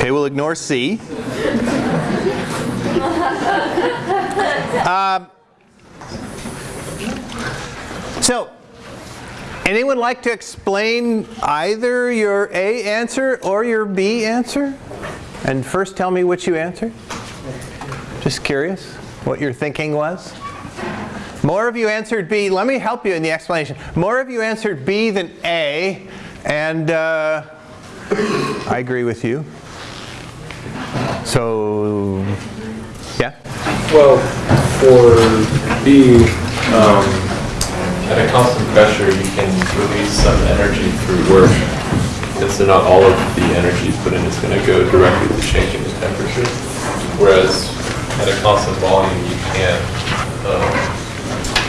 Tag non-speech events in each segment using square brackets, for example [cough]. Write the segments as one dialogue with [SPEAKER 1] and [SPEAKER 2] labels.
[SPEAKER 1] Okay, we'll ignore C. [laughs] Um, so, anyone like to explain either your A answer or your B answer? And first tell me which you answered. Just curious what your thinking was. More of you answered B. Let me help you in the explanation. More of you answered B than A, and uh, I agree with you. So, yeah?
[SPEAKER 2] Well, for B, um, at a constant pressure, you can release some energy through work. And so not all of the energy put in is going to go directly to changing the temperature. Whereas at a constant volume, you can't um,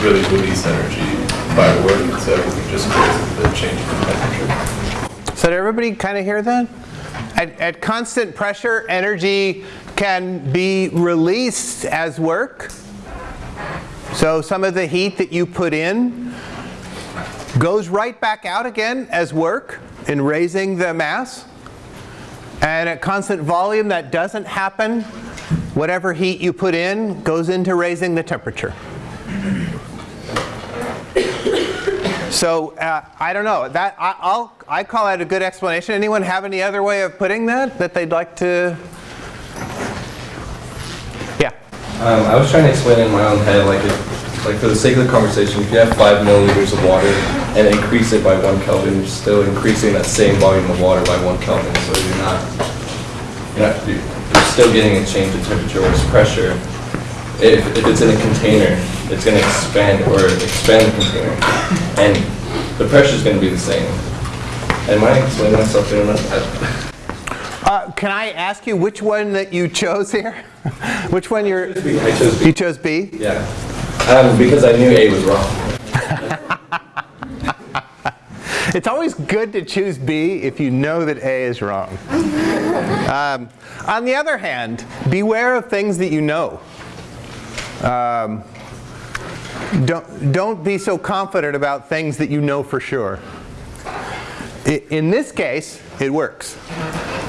[SPEAKER 2] really release energy by work, so everything just goes to the change in temperature.
[SPEAKER 1] So did everybody kind of hear that? At, at constant pressure, energy can be released as work. So some of the heat that you put in goes right back out again as work in raising the mass. And at constant volume, that doesn't happen. Whatever heat you put in goes into raising the temperature. So uh, I don't know. That I, I'll I call that a good explanation. Anyone have any other way of putting that that they'd like to? Yeah.
[SPEAKER 3] Um, I was trying to explain in my own head, like if, like for the sake of the conversation, if you have five milliliters of water and increase it by one Kelvin, you're still increasing that same volume of water by one Kelvin. So you're not, you're, not, you're still getting a change in temperature, whereas pressure, if, if it's in a container, it's going to expand or expand the container, and the pressure is going to be the same. Am I explaining myself clear enough?
[SPEAKER 1] Uh, can I ask you which one that you chose here? [laughs] which one you're?
[SPEAKER 3] I chose B.
[SPEAKER 1] You chose B.
[SPEAKER 3] Yeah, um, because I knew A was wrong. [laughs]
[SPEAKER 1] It's always good to choose B if you know that A is wrong. [laughs] Um, on the other hand, beware of things that you know. Um, don't, don't be so confident about things that you know for sure. In this case, it works.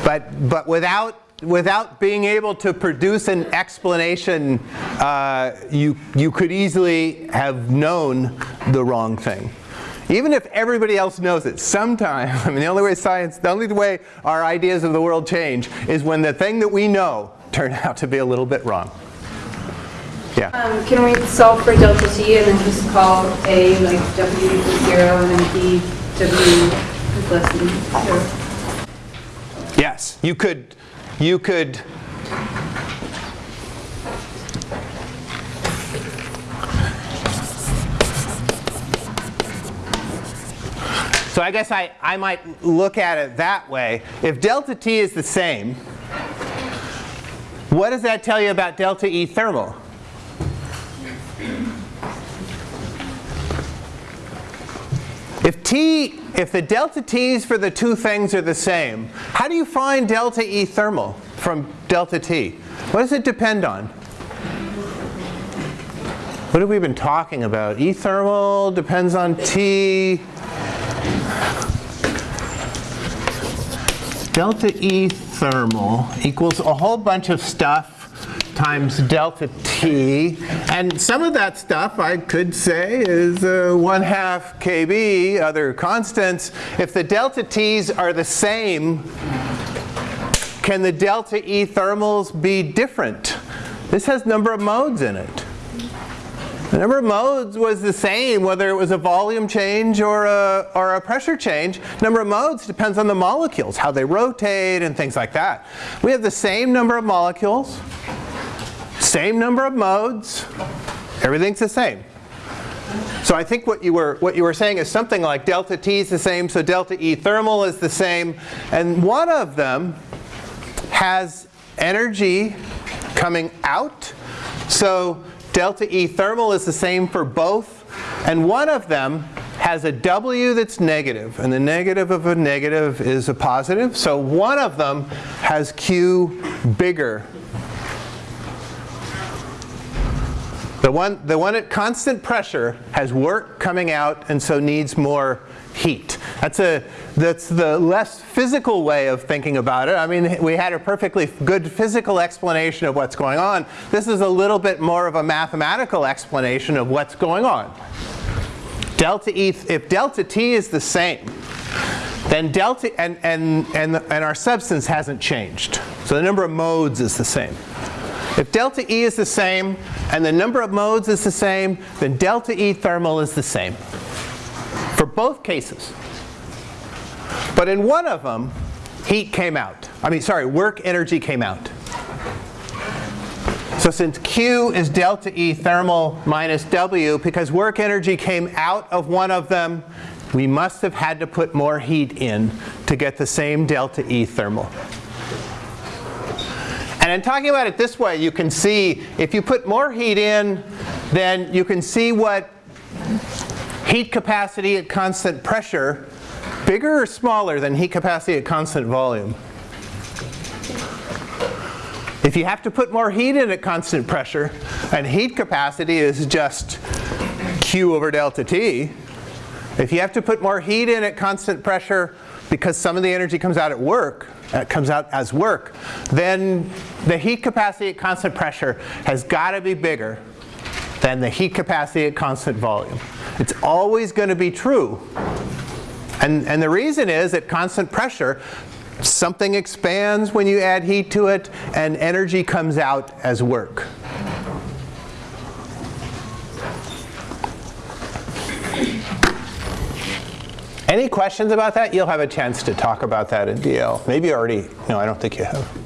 [SPEAKER 1] But, but without without being able to produce an explanation, uh, you, you could easily have known the wrong thing. Even if everybody else knows it, sometimes, [laughs] I mean the only way science, the only way our ideas of the world change is when the thing that we know turned [laughs] out to be a little bit wrong. Yeah.
[SPEAKER 4] Um, can we solve for delta t and then just call A like W equals zero and then B W is less than zero?
[SPEAKER 1] Yes, you could, you could, so I guess I, I might look at it that way. If delta T is the same, what does that tell you about delta E thermal? If T, if the delta T's for the two things are the same, how do you find delta E thermal from delta T? What does it depend on? What have we been talking about? E thermal depends on T. Delta E thermal equals a whole bunch of stuff times delta t. And some of that stuff I could say is uh, 1 half kb, other constants. If the delta t's are the same, can the delta E thermals be different? This has number of modes in it. The number of modes was the same whether it was a volume change or a, or a pressure change. Number of modes depends on the molecules, how they rotate and things like that. We have the same number of molecules, same number of modes, everything's the same. So I think what you were what you were saying is something like delta T is the same, so delta E thermal is the same, and one of them has energy coming out. So delta E thermal is the same for both, and one of them has a W that's negative, and the negative of a negative is a positive. So one of them has Q bigger The one, the one at constant pressure has work coming out and so needs more heat. That's, a, that's the less physical way of thinking about it. I mean, we had a perfectly good physical explanation of what's going on. This is a little bit more of a mathematical explanation of what's going on. Delta E, if delta T is the same, then delta, and, and, and, and our substance hasn't changed. So the number of modes is the same. If delta E is the same and the number of modes is the same, then delta E thermal is the same for both cases. But in one of them, heat came out. I mean, sorry, work energy came out. So since Q is delta E thermal minus W, because work energy came out of one of them, we must have had to put more heat in to get the same delta E thermal. And in talking about it this way, you can see if you put more heat in, then you can see what heat capacity at constant pressure, bigger or smaller than heat capacity at constant volume? If you have to put more heat in at constant pressure, and heat capacity is just Q over delta T, if you have to put more heat in at constant pressure because some of the energy comes out at work, uh, comes out as work, then the heat capacity at constant pressure has got to be bigger than the heat capacity at constant volume. It's always going to be true. And, and the reason is at constant pressure, something expands when you add heat to it, and energy comes out as work. Any questions about that? You'll have a chance to talk about that in DL. Maybe already, no, I don't think you have.